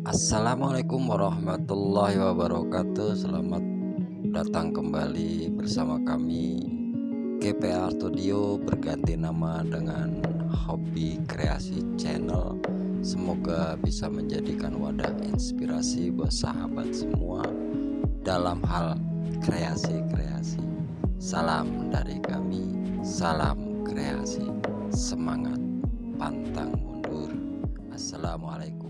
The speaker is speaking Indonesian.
Assalamualaikum warahmatullahi wabarakatuh. Selamat datang kembali bersama kami KPR Studio berganti nama dengan Hobi Kreasi Channel. Semoga bisa menjadikan wadah inspirasi buat sahabat semua Dalam hal kreasi-kreasi. Salam dari kami Salam kreasi. Semangat pantang mundur. Assalamualaikum.